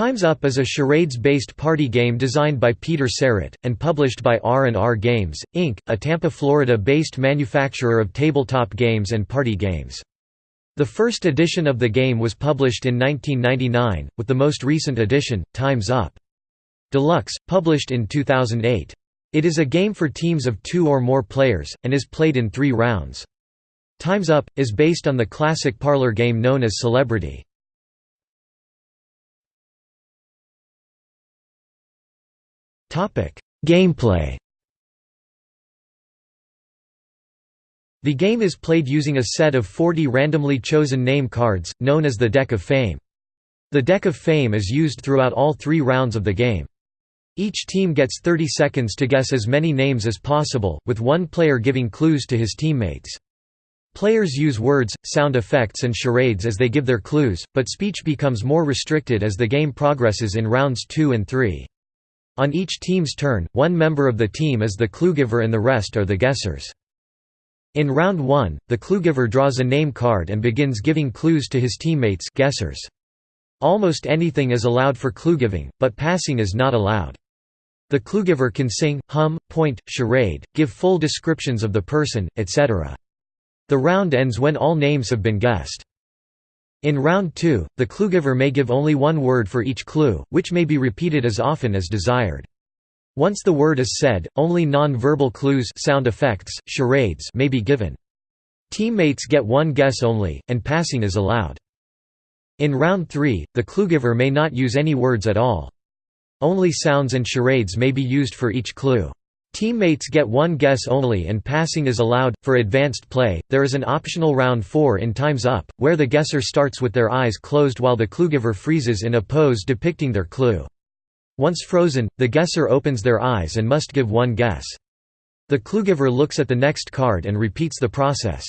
Time's Up is a charades-based party game designed by Peter Sarrett, and published by R&R Games, Inc., a Tampa, Florida-based manufacturer of tabletop games and party games. The first edition of the game was published in 1999, with the most recent edition, Time's Up! Deluxe, published in 2008. It is a game for teams of two or more players, and is played in three rounds. Time's Up! is based on the classic parlor game known as Celebrity. Gameplay The game is played using a set of 40 randomly chosen name cards, known as the Deck of Fame. The Deck of Fame is used throughout all three rounds of the game. Each team gets 30 seconds to guess as many names as possible, with one player giving clues to his teammates. Players use words, sound effects and charades as they give their clues, but speech becomes more restricted as the game progresses in rounds 2 and 3. On each team's turn, one member of the team is the cluegiver and the rest are the guessers. In round 1, the cluegiver draws a name card and begins giving clues to his teammates guessers. Almost anything is allowed for cluegiving, but passing is not allowed. The cluegiver can sing, hum, point, charade, give full descriptions of the person, etc. The round ends when all names have been guessed. In round 2, the cluegiver may give only one word for each clue, which may be repeated as often as desired. Once the word is said, only non-verbal clues sound effects, charades may be given. Teammates get one guess only, and passing is allowed. In round 3, the cluegiver may not use any words at all. Only sounds and charades may be used for each clue. Teammates get one guess only and passing is allowed. For advanced play, there is an optional round 4 in Time's Up, where the guesser starts with their eyes closed while the cluegiver freezes in a pose depicting their clue. Once frozen, the guesser opens their eyes and must give one guess. The cluegiver looks at the next card and repeats the process.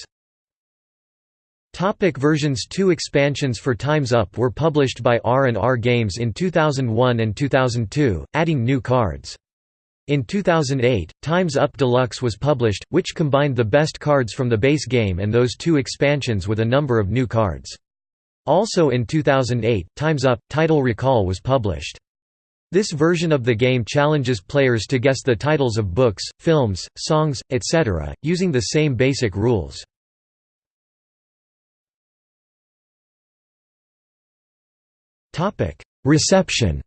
Topic versions Two expansions for Time's Up were published by R&R Games in 2001 and 2002, adding new cards. In 2008, Time's Up Deluxe was published, which combined the best cards from the base game and those two expansions with a number of new cards. Also in 2008, Time's Up! Title Recall was published. This version of the game challenges players to guess the titles of books, films, songs, etc., using the same basic rules. Reception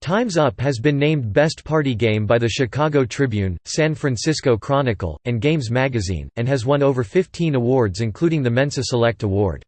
Time's Up has been named Best Party Game by the Chicago Tribune, San Francisco Chronicle, and Games Magazine, and has won over 15 awards including the Mensa Select Award.